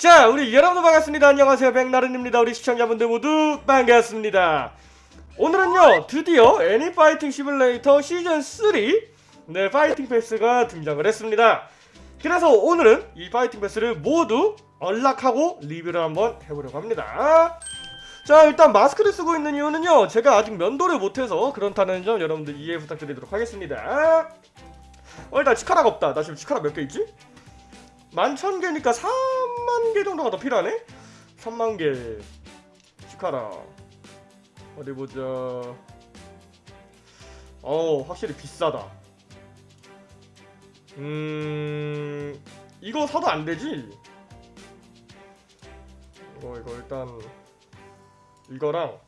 자 우리 여러분들 반갑습니다. 안녕하세요. 백나른입니다. 우리 시청자분들 모두 반갑습니다. 오늘은요 드디어 애니파이팅 시뮬레이터 시즌3 네 파이팅 패스가 등장을 했습니다. 그래서 오늘은 이 파이팅 패스를 모두 언락하고 리뷰를 한번 해보려고 합니다. 자 일단 마스크를 쓰고 있는 이유는요 제가 아직 면도를 못해서 그렇다는 점 여러분들 이해 부탁드리도록 하겠습니다. 어 일단 치카라가 없다. 나 지금 치카라 몇 개 있지? 만천 개니까 3만 개 정도가 더 필요하네? 3만 개. 치카라. 어디 보자. 어 확실히 비싸다. 음 이거 사도 안 되지? 이거 이거 일단 이거랑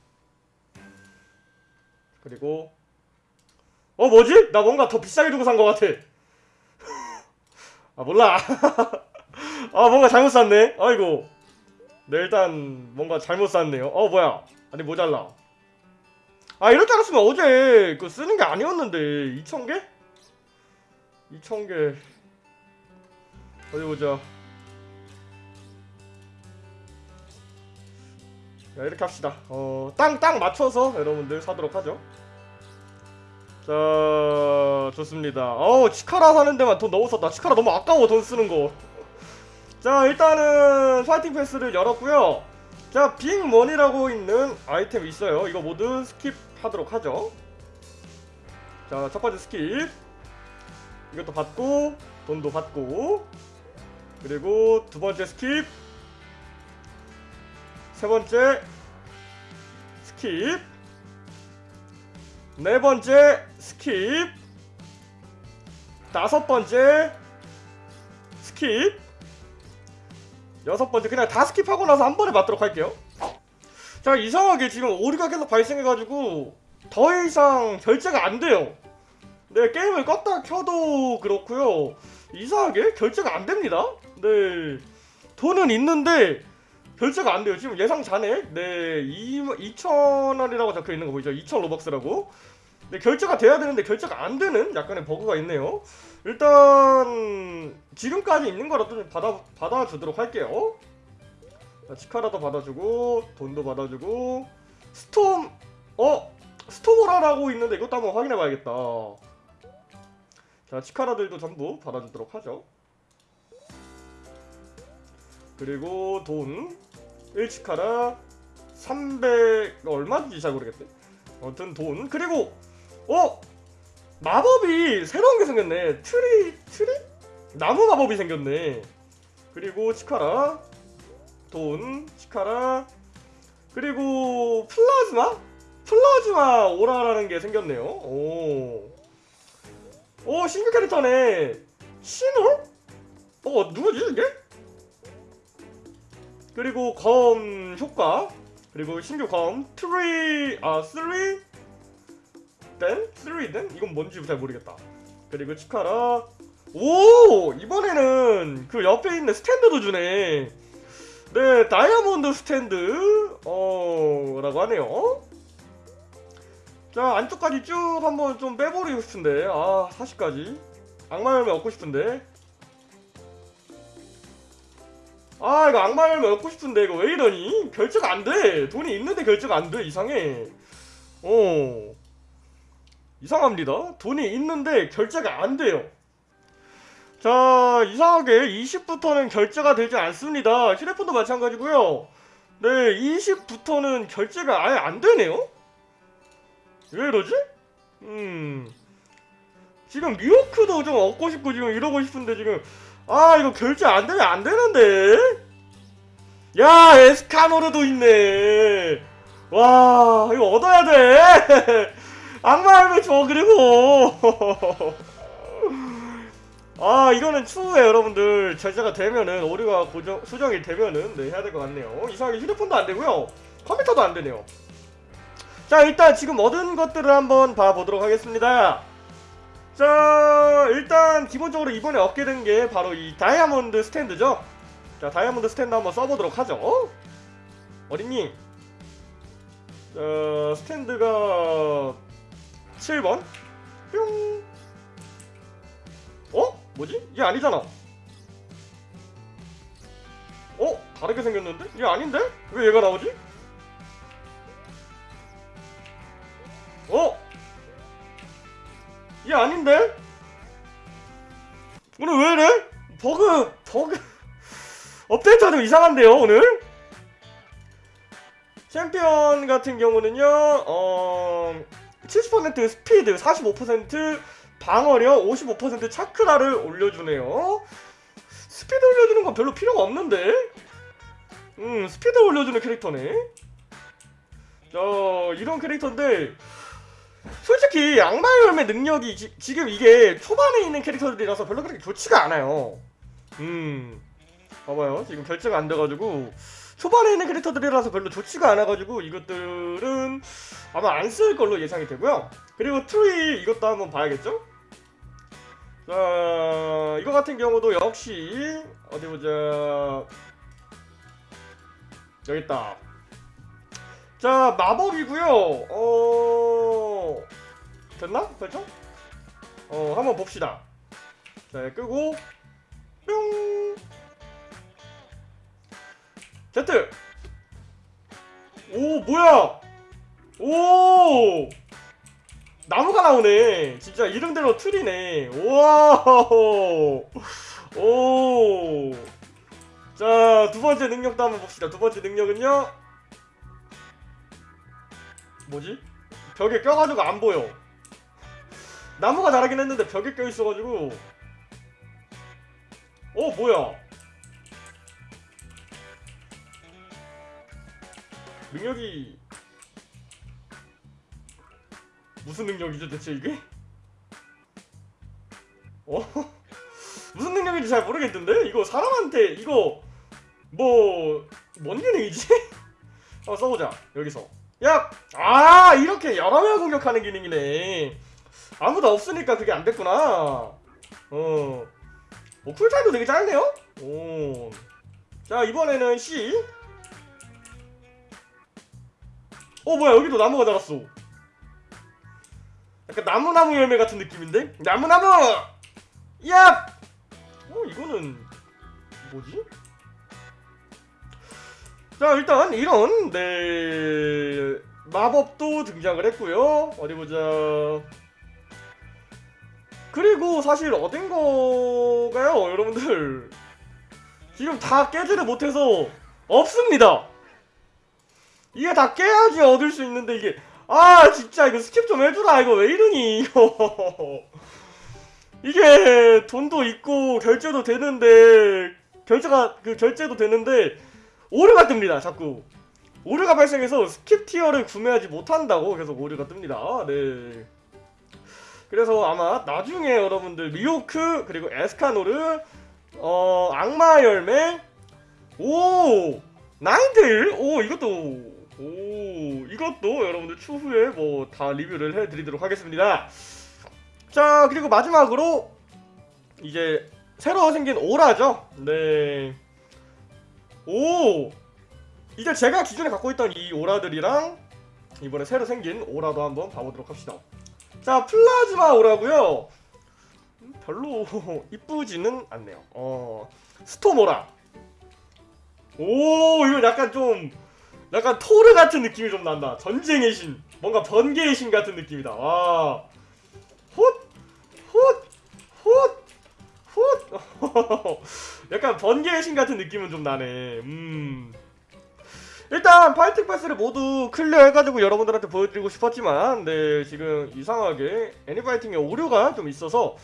그리고 어 뭐지? 나 뭔가 더 비싸게 주고 산 것 같아 아 몰라. 아 뭔가 잘못 샀네. 아이고. 네 일단 뭔가 잘못 샀네요. 어 뭐야. 아니 모자라. 아 이럴 줄 알았으면 어제 그 쓰는 게 아니었는데. 2,000개? 2,000개. 어디 보자. 야 이렇게 합시다. 어 땅땅 맞춰서 여러분들 사도록 하죠 자 좋습니다. 어우 치카라 사는 데만 돈 너무 썼다. 치카라 너무 아까워 돈 쓰는 거. 자 일단은 파이팅 패스를 열었고요. 자 big money라고 있는 아이템 있어요. 이거 모두 skip하도록 하죠. 자 첫번째 skip. 이것도 받고 돈도 받고. 그리고 두번째 skip. 세번째 skip. 네 번째 skip 다섯 번째 skip 여섯 번째 그냥 다 skip하고 나서 한 번에 받도록 할게요 자 이상하게 지금 오류가 계속 발생해가지고 더 이상 결제가 안 돼요 네 게임을 껐다 켜도 그렇고요 이상하게 결제가 안 됩니다 네 돈은 있는데 결제가 안 돼요. 지금 예상 잔액 네 2,000원이라고 적혀 있는 거 보이죠? 2,000 로벅스라고. 네 결제가 돼야 되는데 결제가 안 되는 약간의 버그가 있네요. 일단 지금까지 있는 거라도 좀 받아 받아주도록 할게요. 자, 치카라도 받아주고 돈도 받아주고 storm 어 storm aura라고 있는데 이것도 한번 확인해 봐야겠다. 자 치카라들도 전부 받아주도록 하죠. 그리고 돈 1치카라 300 얼마인지 잘 모르겠대 아무튼 돈 그리고 어? 마법이 새로운 게 생겼네. tree tree? 나무 마법이 생겼네. 그리고 치카라 돈 치카라. 그리고 플라즈마? 플라즈마 오라라는 게 생겼네요. 오, 오 신규 캐릭터네. 신홀? 어 누구지 이게? 그리고 검 효과. 그리고 신규 검 트리 아 쓰리 댄 쓰리 댄 이건 뭔지 잘 모르겠다. 그리고 치카라. 오! 이번에는 그 옆에 있는 스탠드도 주네. 네 다이아몬드 스탠드. 어 라고 하네요. 자 안쪽까지 쭉 한번 좀 빼버리고 싶은데 아 40까지. 악마 열매 얻고 싶은데. 아 이거 악마 열매 얻고 싶은데 이거 왜 이러니? 결제가 안돼. 돈이 있는데 결제가 안돼 이상해. 어 이상합니다. 돈이 있는데 결제가 안 돼요. 자 이상하게 20부터는 결제가 되지 않습니다. 휴대폰도 마찬가지고요. 네 20부터는 결제가 아예 안 되네요? 왜 이러지? 음. 지금 뉴요크도 좀 얻고 싶고 지금 이러고 싶은데 지금. 아 이거 결제 안 되면 안 되는데. 야 에스카노르도 있네. 와 이거 얻어야 돼 악마 할매 줘 그리고. 아 이거는 추후에 여러분들 결제가 되면은 오류가 고정, 수정이 되면은 네 해야 될 것 같네요. 이상하게 휴대폰도 안되고요. 컴퓨터도 안되네요. 자 일단 지금 얻은 것들을 한번 봐보도록 하겠습니다. 자 일단 기본적으로 이번에 얻게 된 게 바로 이 다이아몬드 스탠드죠? 자 다이아몬드 스탠드 한번 써보도록 하죠. 어? 어린님 자 스탠드가 7번 뿅 어? 뭐지? 이게 아니잖아 어? 다르게 생겼는데? 이게 아닌데? 왜 얘가 나오지? 어? 이게 아닌데? 오늘 왜 이래? 버그 버그 업데이트가 좀 이상한데요 오늘? 챔피언 같은 경우는요 어... 70% 스피드 45% 방어력 55% 차크라를 올려주네요. 스피드 올려주는 건 별로 필요가 없는데? 음 스피드 올려주는 캐릭터네. 자 이런 캐릭터인데 솔직히 악마의 열매 능력이 지, 지금 이게 초반에 있는 캐릭터들이라서 별로 그렇게 좋지가 않아요. 음 봐봐요. 지금 결제가 안 돼가지고 초반에 있는 캐릭터들이라서 별로 좋지가 않아가지고 이것들은 아마 안 쓸 걸로 예상이 되고요. 그리고 트리 이것도 한번 봐야겠죠? 자 이거 같은 경우도 역시 어디 보자. 여기 있다. 자 마법이고요. 어 됐나? 설정? 어 한번 봅시다. 자 끄고 뿅 Z 오 뭐야? 오! 나무가 나오네. 진짜 이름대로 틀이네. 우와 오자 두번째 능력도 한번 봅시다. 두번째 능력은요? 뭐지? 벽에 껴가지고 안 보여. 나무가 자라긴 했는데 벽에 껴있어가지고. 어 뭐야 능력이 무슨 능력이죠 대체 이게? 어? 무슨 능력인지 잘 모르겠던데? 이거 사람한테 이거 뭐... 뭔 기능이지? 한번 써보자 여기서 야! 아 이렇게 여러 명 공격하는 기능이네 아무도 없으니까 그게 안 됐구나 어... 뭐 쿨타임도 되게 짧네요? 오... 자 이번에는 C 어 뭐야 여기도 나무가 자랐어 약간 나무나무 열매 같은 느낌인데? 나무나무! 야! 어 이거는 뭐지? 자 일단 이런 네 마법도 등장을 했고요 어디 보자 그리고 사실 얻은 거가요 여러분들 지금 다 깨지를 못해서 없습니다 이게 다 깨야지 얻을 수 있는데 이게. 아 진짜 이거 skip 좀 해주라. 이거 왜 이러니? 이거 이게 돈도 있고 결제도 되는데 결제가 그 결제도 되는데 오류가 뜹니다 자꾸. 오류가 발생해서 skip tier를 구매하지 못한다고 계속 오류가 뜹니다. 네. 그래서 아마 나중에 여러분들 미호크 그리고 에스카노르 어 악마 열매 오 나인테일 오 이것도 오 이것도 여러분들 추후에 뭐 다 리뷰를 해드리도록 하겠습니다. 자 그리고 마지막으로 이제 새로 생긴 오라죠? 네. 오! 이제 제가 기존에 갖고 있던 이 오라들이랑 이번에 새로 생긴 오라도 한번 봐보도록 합시다. 자 플라즈마 오라고요. 음, 별로 이쁘지는 않네요. 어 storm aura. 오 이거 약간 좀 약간 토르 같은 느낌이 좀 난다 전쟁의 신 뭔가 번개의 신 같은 느낌이다 와 훗! 훗! 훗! 훗! 약간 번개의 신 같은 느낌은 좀 나네 음 일단 파이팅 패스를 모두 클리어 해가지고 여러분들한테 보여드리고 싶었지만 네 지금 이상하게 애니파이팅에 오류가 좀 있어서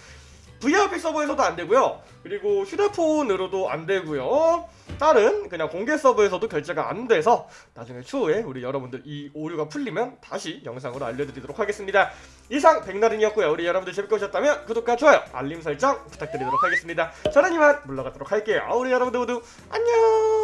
VRP 서버에서도 안되고요. 그리고 휴대폰으로도 안되고요. 다른 그냥 공개 서버에서도 결제가 안돼서 나중에 추후에 우리 여러분들 이 오류가 풀리면 다시 영상으로 알려드리도록 하겠습니다. 이상 백나른이었고요. 우리 여러분들 재밌게 보셨다면 구독과 좋아요 알림 설정 부탁드리도록 하겠습니다. 저는 이만 물러가도록 할게요. 우리 여러분들 모두 안녕